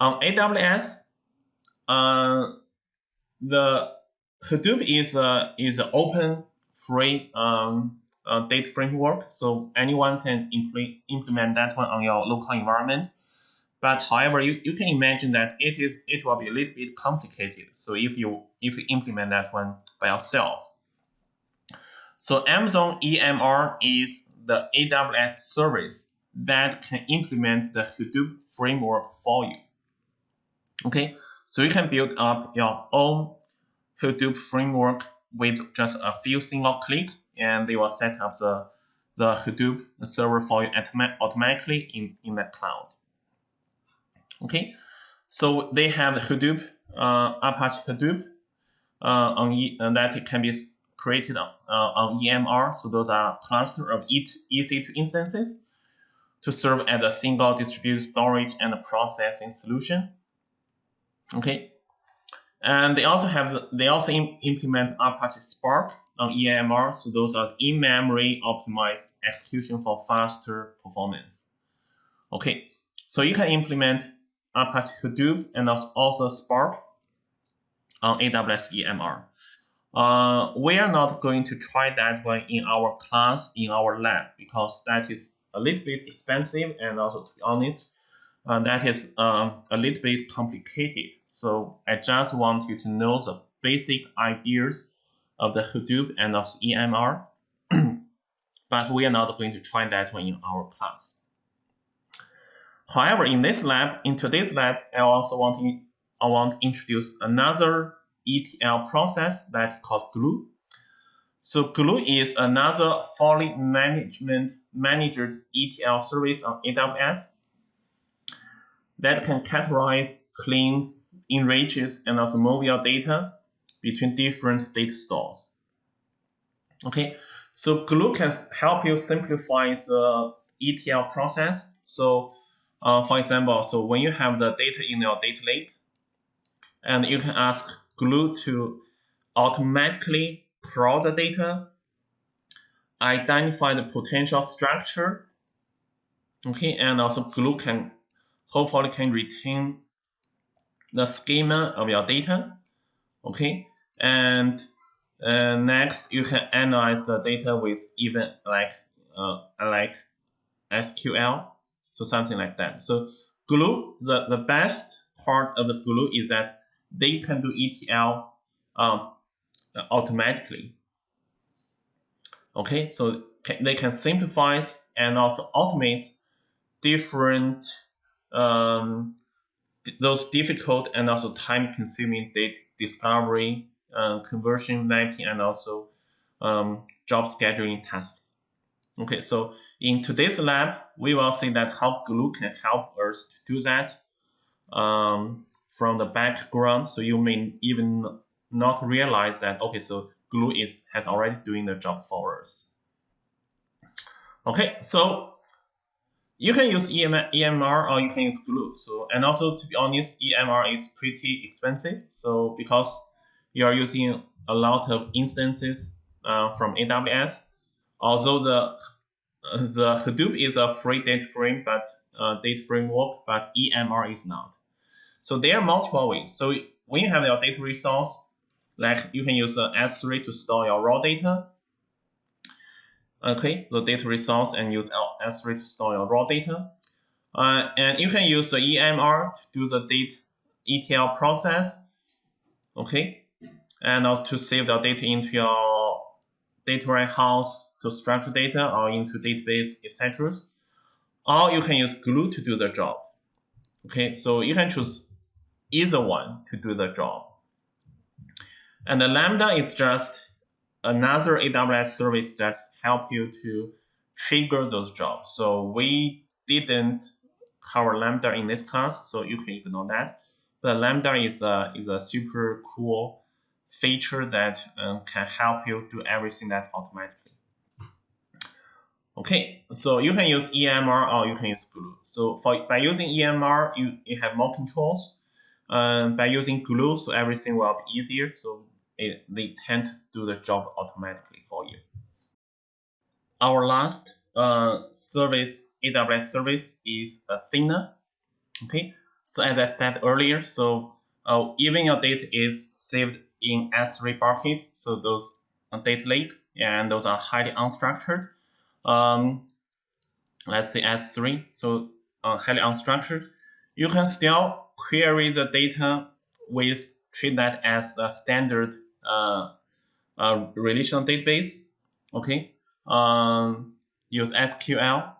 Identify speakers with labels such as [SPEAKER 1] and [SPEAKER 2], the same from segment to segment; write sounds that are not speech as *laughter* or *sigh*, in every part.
[SPEAKER 1] on AWS, uh, the Hadoop is a is an open, free um, uh, data framework, so anyone can impl implement that one on your local environment. But however, you, you can imagine that it is it will be a little bit complicated. So if you if you implement that one by yourself. So Amazon EMR is the AWS service that can implement the Hadoop framework for you. Okay, so you can build up your own Hadoop framework with just a few single clicks, and they will set up the, the Hadoop server for you automatically in, in the cloud. Okay, so they have the Hadoop, uh, Apache Hadoop uh, on e, uh, that can be created on, uh, on EMR. So those are cluster of EC2 instances to serve as a single distributed storage and processing solution. Okay, and they also have the, they also Im implement Apache Spark on EMR. So those are in-memory optimized execution for faster performance. Okay, so you can implement Apache Hadoop and also Spark on AWS EMR. Uh, we are not going to try that one in our class in our lab because that is a little bit expensive and also to be honest, uh, that is uh, a little bit complicated. So I just want you to know the basic ideas of the Hadoop and of EMR, *clears throat* but we are not going to try that one in our class. However, in this lab, in today's lab, I also want to, I want to introduce another ETL process that's called Glue. So Glue is another fully management managed ETL service on AWS that can categorize, cleans, enriches, and also move your data between different data stores. Okay, so Glue can help you simplify the ETL process. So, uh, for example, so when you have the data in your data lake, and you can ask Glue to automatically crawl the data, identify the potential structure, okay, and also Glue can hopefully can retain the schema of your data, okay, and uh, next you can analyze the data with even like uh, like SQL, so something like that. So Glue, the, the best part of the Glue is that they can do ETL um, automatically. Okay, so they can simplify and also automate different um, those difficult and also time-consuming data discovery, uh, conversion mapping, and also um, job scheduling tasks. Okay, so in today's lab, we will see that how Glue can help us to do that um, from the background. So you may even not realize that, okay, so Glue is has already doing the job for us. Okay, so you can use EM EMR or you can use Glue. So and also to be honest, EMR is pretty expensive. So because you are using a lot of instances uh, from AWS, although the the Hadoop is a free data frame, but uh, data framework, but EMR is not. So there are multiple ways. So when you have your data resource, like you can use uh, S3 to store your raw data, okay, the data resource and use S3 to store your raw data. Uh, and you can use the EMR to do the data ETL process, okay, and also to save the data into your data warehouse to structure data or into database, etc. Or you can use Glue to do the job. Okay, so you can choose either one to do the job. And the Lambda is just another AWS service that help you to trigger those jobs. So we didn't cover Lambda in this class, so you can ignore that. But Lambda is a, is a super cool feature that um, can help you do everything that automatically. Okay, so you can use EMR or you can use Glue. So for by using EMR, you, you have more controls. Um, by using Glue, so everything will be easier. So it, they tend to do the job automatically for you. Our last uh, service, AWS service, is Athena. Okay, So as I said earlier, so uh, even your data is saved in S3 bucket, so those are data lake, and those are highly unstructured. Um, let's say S3, so uh, highly unstructured. You can still query the data with treat that as a standard uh, uh, relational database. Okay, um, use SQL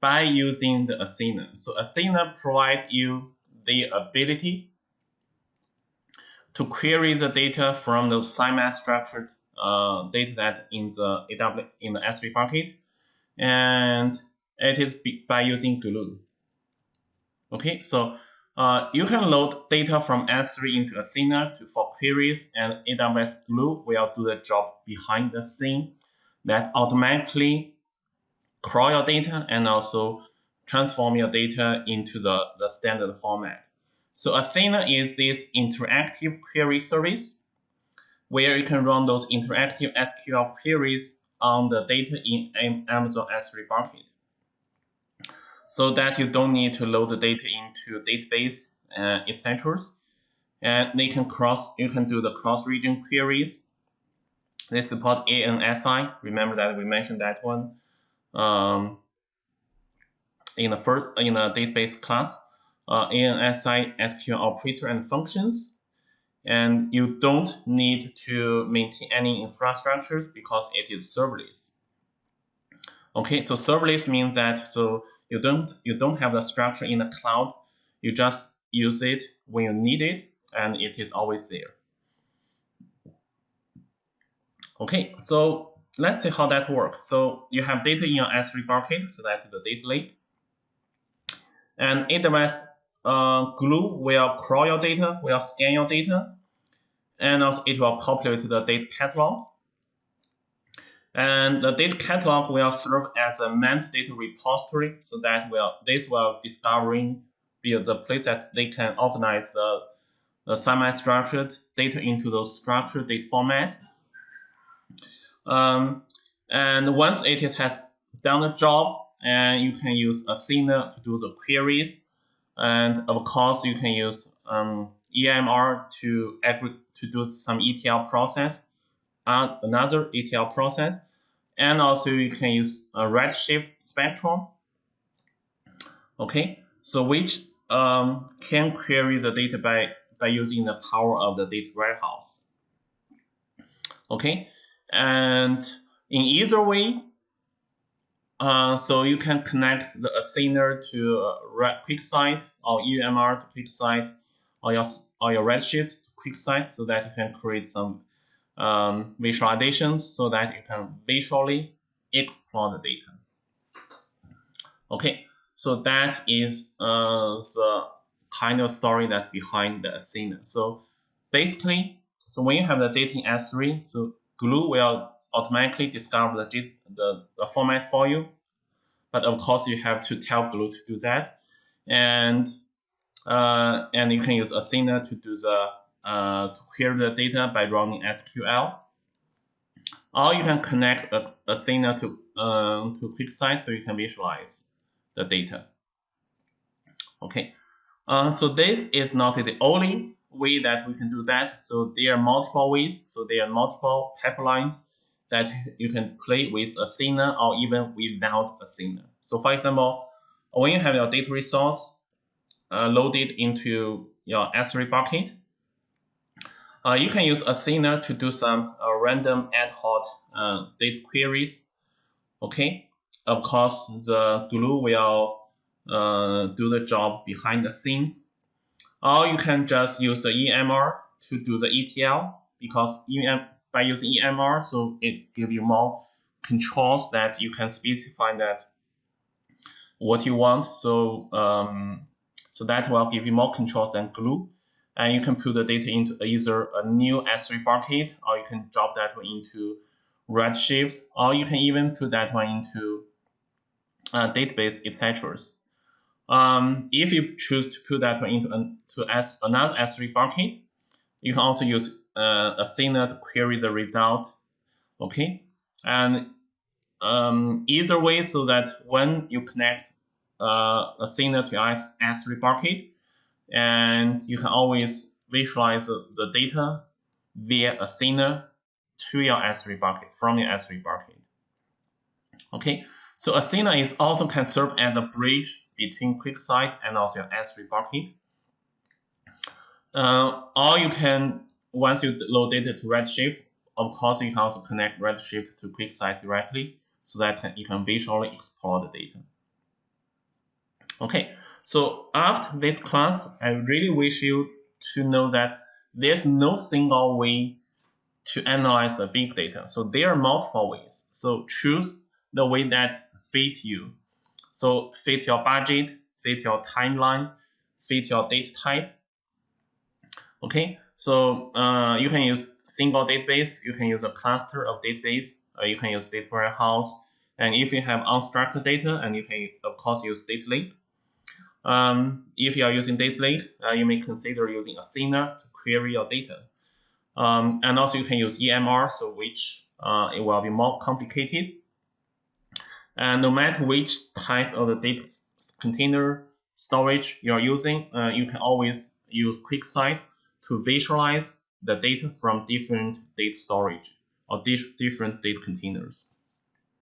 [SPEAKER 1] by using the Athena. So Athena provides you the ability to query the data from the semi-structured uh, data that in the AW in the S3 bucket, and it is by using Glue. Okay, so uh, you can load data from S3 into Athena to, for queries, and AWS Glue will do the job behind the scene that automatically crawl your data and also transform your data into the, the standard format. So Athena is this interactive query service where you can run those interactive SQL queries on the data in Amazon S3 bucket. So that you don't need to load the data into database, uh, etc. And they can cross, you can do the cross-region queries. They support ANSI. Remember that we mentioned that one um, in the first in the database class. Uh, ANSI SQL operator and functions and you don't need to maintain any infrastructures because it is serverless. Okay, so serverless means that so you don't you don't have the structure in the cloud. You just use it when you need it, and it is always there. Okay, so let's see how that works. So you have data in your S3 bucket, so that is the data lake. And AWS uh, Glue will crawl your data, will scan your data, and also it will populate the data catalog. And the data catalog will serve as a data repository, so that will this will discovering be the place that they can organize the, the semi-structured data into those structured data format. Um, and once it has done the job, and you can use Athena to do the queries, and of course you can use um, EMR to to do some ETL process, uh, another ETL process, and also you can use a Redshift Spectrum. Okay, so which um, can query the data by by using the power of the data warehouse. Okay, and in either way, uh, so you can connect the Athena to uh, QuickSight or EMR to QuickSight or your or your Redshift to QuickSight so that you can create some um, visualizations so that you can visually explore the data. Okay, so that is uh, the kind of story that behind the Athena. So basically, so when you have the data in S3, so Glue will automatically discover the, the, the format for you. But of course, you have to tell Glue to do that. And uh, and you can use Athena to do the uh, to query the data by running SQL. Or you can connect a, Athena to uh, to QuickSight so you can visualize the data. Okay, uh, so this is not the only way that we can do that. So there are multiple ways. So there are multiple pipelines that you can play with Athena or even without Athena. So for example, when you have your data resource, uh, loaded into your S3 bucket. Uh, you can use Athena to do some uh, random ad hoc uh, data queries. Okay, of course, the glue will uh, do the job behind the scenes. Or you can just use the EMR to do the ETL because EM, by using EMR, so it gives you more controls that you can specify that what you want. So um, so that will give you more controls than glue. And you can put the data into either a new S3 bucket, or you can drop that one into Redshift, or you can even put that one into a database, etc. Um, if you choose to put that one into an, to S, another S3 bucket, you can also use uh, Athena to query the result. Okay, and um, either way, so that when you connect uh, Athena to S3 bucket, and you can always visualize the data via a Athena to your S3 bucket from your S3 bucket. Okay, so Athena is also can serve as a bridge between QuickSight and also your S3 bucket. Uh, or you can, once you load data to Redshift, of course, you can also connect Redshift to QuickSight directly so that you can visually explore the data. Okay, so after this class, I really wish you to know that there's no single way to analyze a big data. So there are multiple ways. So choose the way that fit you. So fit your budget, fit your timeline, fit your data type. Okay, so uh, you can use single database, you can use a cluster of database, uh, you can use data warehouse, and if you have unstructured data, and you can of course use data lake. Um, if you are using data lake, uh, you may consider using Athena to query your data. Um, and also you can use EMR, so which uh, it will be more complicated. And no matter which type of the data container storage you are using, uh, you can always use QuickSight to visualize the data from different data storage or different data containers.